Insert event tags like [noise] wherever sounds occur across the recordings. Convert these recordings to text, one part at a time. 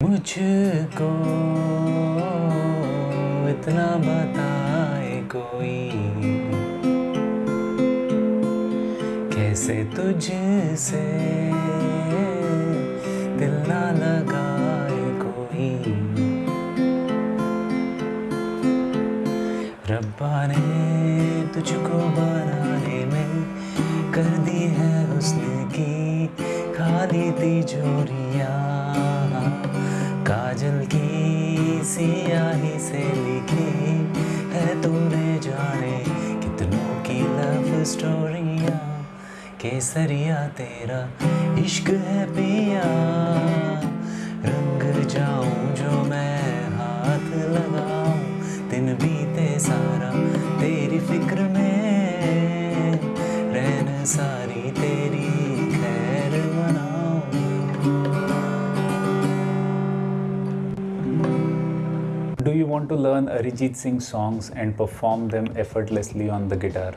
मुझको इतना बताए कोई। कैसे तुझसे दिल ना लगाए कोई। रब्बा ने तुझको बनाने में कर दी है उसने की खाली तिजोरियाँ केसरिया तेरा इश्क है पिया। रंग जाऊँ जो मैं हाथ लगाऊँ। दिन बीते सारा तेरी फ़िक्र में। रहन सारी तेरी खैर मनाऊं। Do you want to learn Arijit Singh songs and perform them effortlessly on the guitar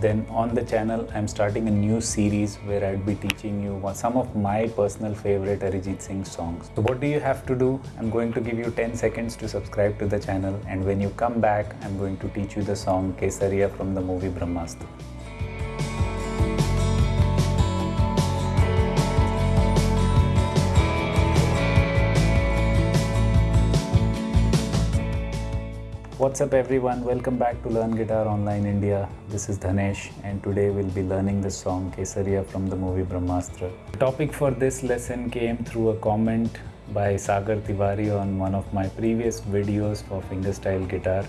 Then on the channel, I'm starting a new series where I'll be teaching you some of my personal favorite Arijit Singh songs. So what do you have to do? I'm going to give you 10 seconds to subscribe to the channel and when you come back, I'm going to teach you the song Kesariya from the movie Brahmastra. What's up everyone? Welcome back to Learn Guitar Online India. This is Dhanesh and today we'll be learning the song Kesariya from the movie Brahmastra. The topic for this lesson came through a comment by Sagar Tiwari on one of my previous videos for fingerstyle guitar.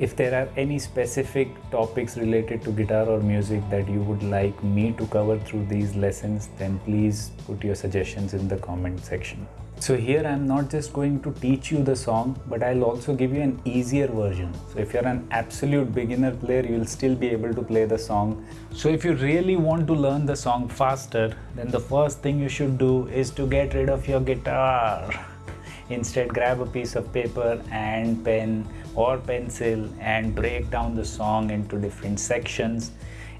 If there are any specific topics related to guitar or music that you would like me to cover through these lessons, then please put your suggestions in the comment section. So here I'm not just going to teach you the song, but I'll also give you an easier version. So if you're an absolute beginner player, you'll still be able to play the song. So if you really want to learn the song faster, then the first thing you should do is to get rid of your guitar. Instead, grab a piece of paper and pen or pencil and break down the song into different sections.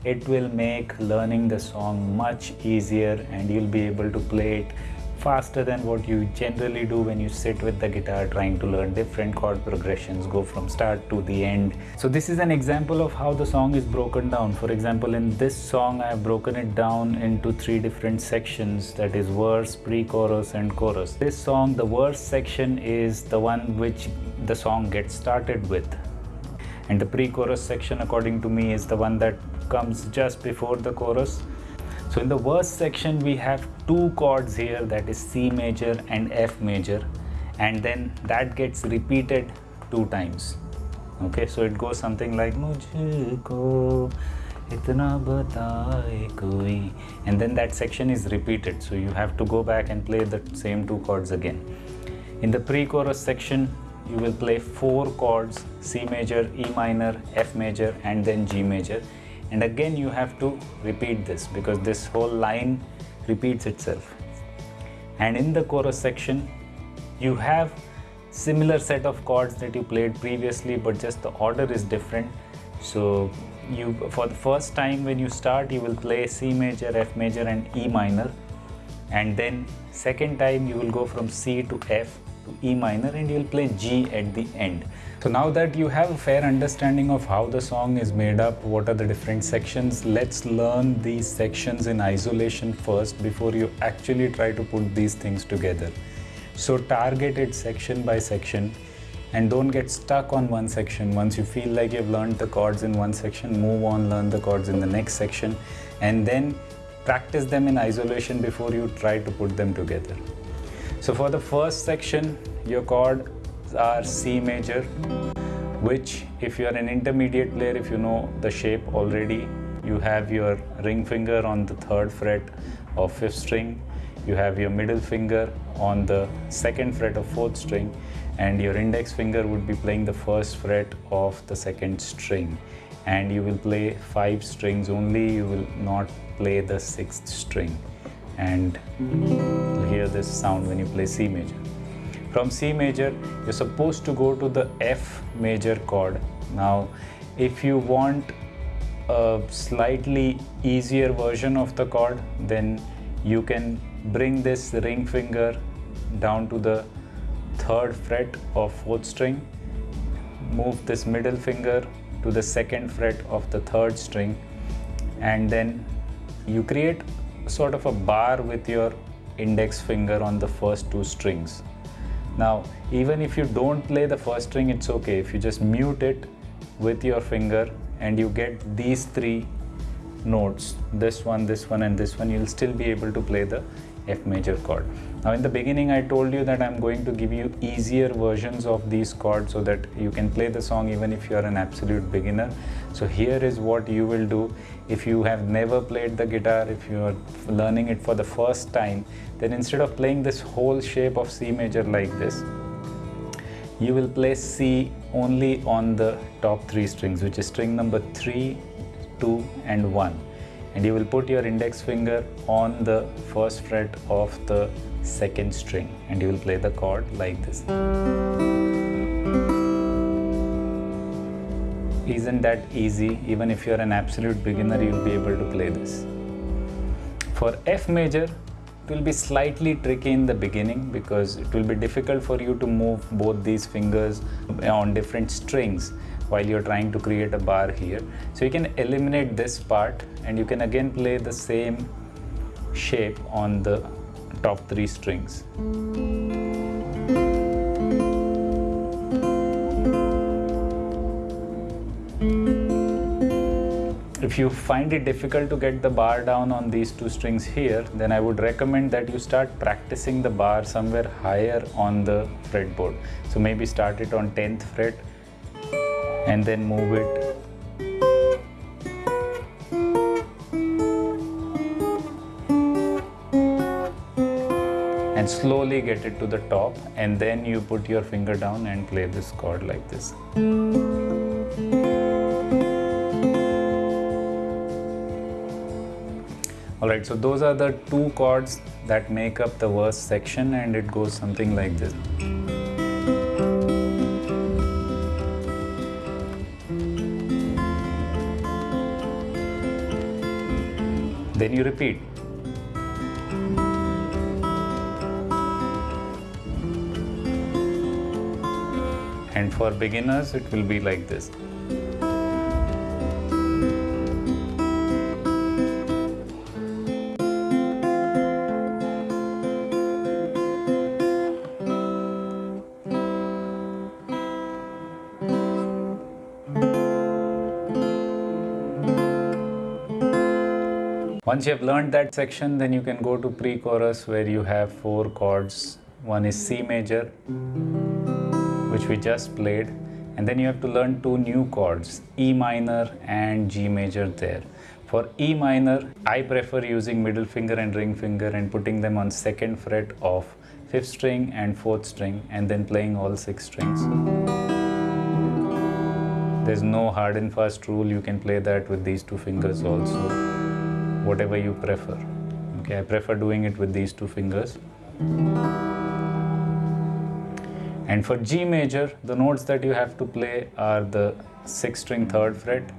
It will make learning the song much easier and you'll be able to play it faster than what you generally do when you sit with the guitar trying to learn different chord progressions, go from start to the end. So this is an example of how the song is broken down. For example, in this song, I have broken it down into three different sections that is verse, pre-chorus and chorus. This song, the verse section is the one which the song gets started with. And the pre-chorus section according to me is the one that comes just before the chorus. So in the verse section, we have two chords here that is C major and F major and then that gets repeated two times. Okay, so it goes something like Mujhko itna bataye koi and then that section is repeated so you have to go back and play the same two chords again. In the pre-chorus section you will play four chords C major, E minor, F major and then G major and again you have to repeat this because this whole line repeats itself. And in the chorus section you have similar set of chords that you played previously but just the order is different. So you for the first time when you start you will play C major, F major and E minor. And then second time you will go from C to F to E minor and you will play G at the end. So now that you have a fair understanding of how the song is made up, what are the different sections, let's learn these sections in isolation first before you actually try to put these things together. So target it section by section and don't get stuck on one section. Once you feel like you've learned the chords in one section, move on, learn the chords in the next section and then practice them in isolation before you try to put them together. So for the first section, your chords are C major, which if you are an intermediate player, if you know the shape already, you have your ring finger on the third fret of fifth string, you have your middle finger on the second fret of fourth string, and your index finger would be playing the first fret of the second string. And you will play five strings only, you will not play the sixth string. And hear this sound when you play C major. From C major, you're supposed to go to the F major chord. Now, if you want a slightly easier version of the chord, then you can bring this ring finger down to the third fret of fourth string move this middle finger to the second fret of the third string and then you create sort of a bar with your index finger on the first two strings. Now, even if you don't play the first string, it's okay. If you just mute it with your finger and you get these three notes, this one, this one, and this one, you'll still be able to play the F major chord. Now in the beginning I told you that I'm going to give you easier versions of these chords so that you can play the song even if you're an absolute beginner. So here is what you will do if you have never played the guitar, if you are learning it for the first time, then instead of playing this whole shape of C major like this, you will play C only on the top three strings which is string number 3, 2 and 1 and you will put your index finger on the first fret of the second string and you will play the chord like this. Isn't that easy? Even if you're an absolute beginner, you'll be able to play this. For F major, it will be slightly tricky in the beginning because it will be difficult for you to move both these fingers on different strings while you're trying to create a bar here. So you can eliminate this part and you can again play the same shape on the top three strings. If you find it difficult to get the bar down on these two strings here, then I would recommend that you start practicing the bar somewhere higher on the fretboard. So maybe start it on 10th fret and then move it and slowly get it to the top and then you put your finger down and play this chord like this. Alright, so those are the two chords that make up the verse section and it goes something like this. Then you repeat. And for beginners, it will be like this. Once you have learned that section, then you can go to pre-chorus where you have four chords. One is C major, which we just played, and then you have to learn two new chords, E minor and G major there. For E minor, I prefer using middle finger and ring finger and putting them on second fret of fifth string and fourth string and then playing all six strings. There's no hard and fast rule, you can play that with these two fingers also whatever you prefer. Okay, I prefer doing it with these two fingers. And for G major, the notes that you have to play are the 6th string 3rd fret,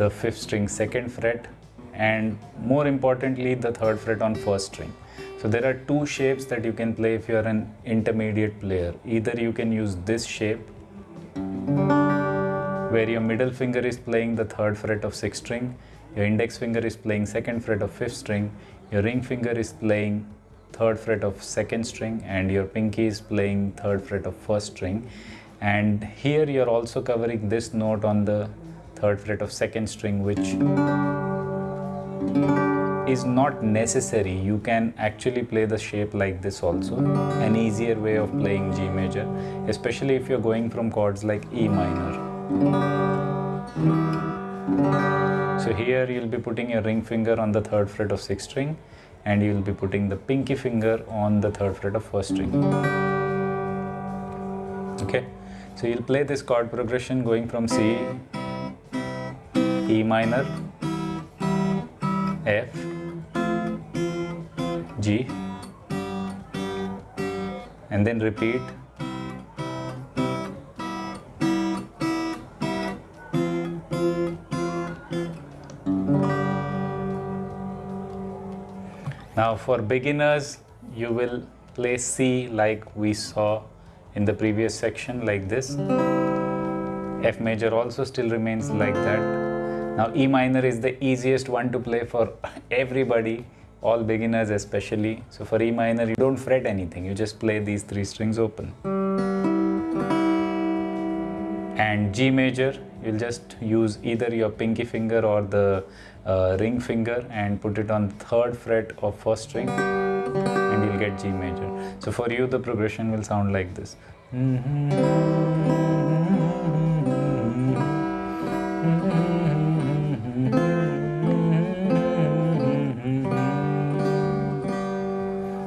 the 5th string 2nd fret, and more importantly, the 3rd fret on 1st string. So there are two shapes that you can play if you are an intermediate player. Either you can use this shape, where your middle finger is playing the 3rd fret of 6th string your index finger is playing second fret of fifth string, your ring finger is playing third fret of second string and your pinky is playing third fret of first string. And here you're also covering this note on the third fret of second string which is not necessary. You can actually play the shape like this also. An easier way of playing G major especially if you're going from chords like E minor so here you'll be putting your ring finger on the third fret of sixth string and you'll be putting the pinky finger on the third fret of first string. Okay, so you'll play this chord progression going from C, E minor, F, G, and then repeat Now for beginners, you will play C like we saw in the previous section like this. F major also still remains like that. Now E minor is the easiest one to play for [laughs] everybody, all beginners especially. So for E minor you don't fret anything, you just play these three strings open. And G major, you'll just use either your pinky finger or the uh, ring finger and put it on third fret of first string and you'll get G major. So for you the progression will sound like this.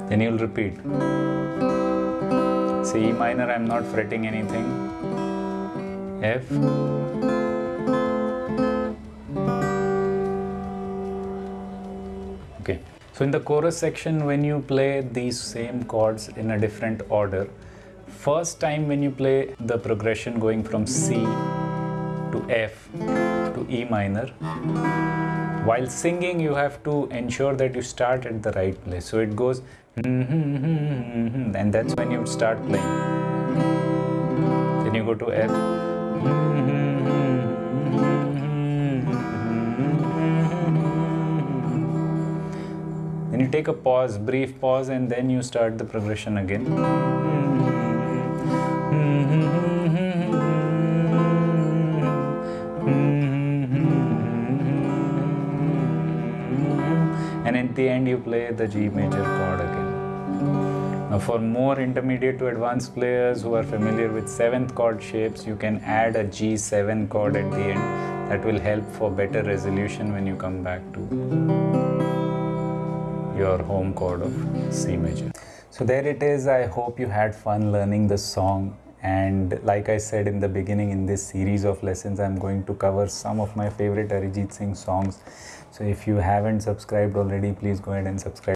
Then you'll repeat. See E minor, I'm not fretting anything. F. Okay. So in the chorus section, when you play these same chords in a different order, first time when you play the progression going from C to F to E minor, while singing you have to ensure that you start at the right place. So it goes [laughs] and that's when you start playing. Then you go to F. Then you take a pause, brief pause, and then you start the progression again. And at the end, you play the G major chord again. Now, for more intermediate to advanced players who are familiar with seventh chord shapes, you can add a G7 chord at the end. That will help for better resolution when you come back to your home chord of C major. So there it is. I hope you had fun learning the song. And like I said in the beginning, in this series of lessons, I'm going to cover some of my favorite Arijit Singh songs. So if you haven't subscribed already, please go ahead and subscribe